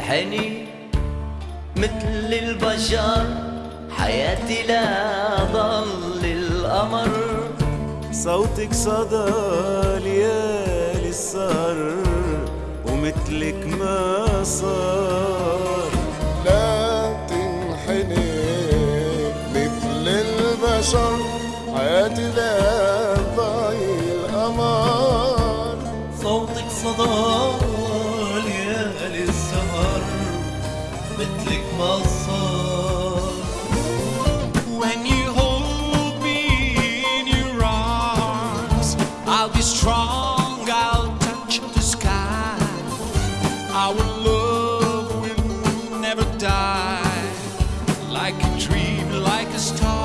عيني مثل البشر حياتي لا ضل القمر صوتك صدى ليالي السهر ومثلك ما صار. لا تنحني مثل البشر حياتي لا ضايل القمر صوتك صدى مثلك ما صار When you hold me in your arms, I'll be strong, I'll touch the sky. Our love will never die, like a dream, like a star.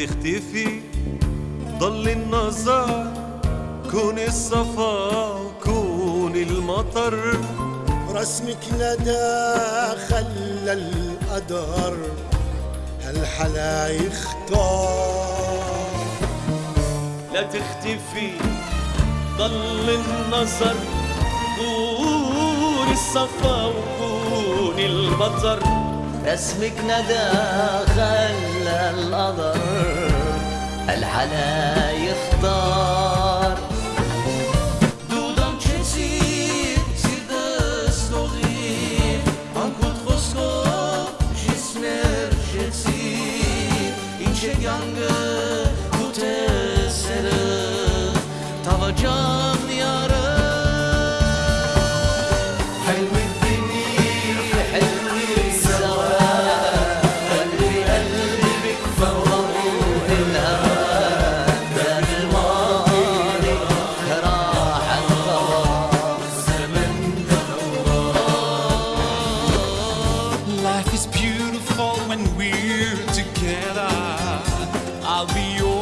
تختفي ضل النظر كون الصفا وكون المطر. رسمك ندى خلى القدر هالحلا يختار؟ لا تختفي ضل النظر كون الصفا وكون المطر. اسمك ندى خلى القدر الحلا يختار Dudam qesit si dështorim together. I'll be yours.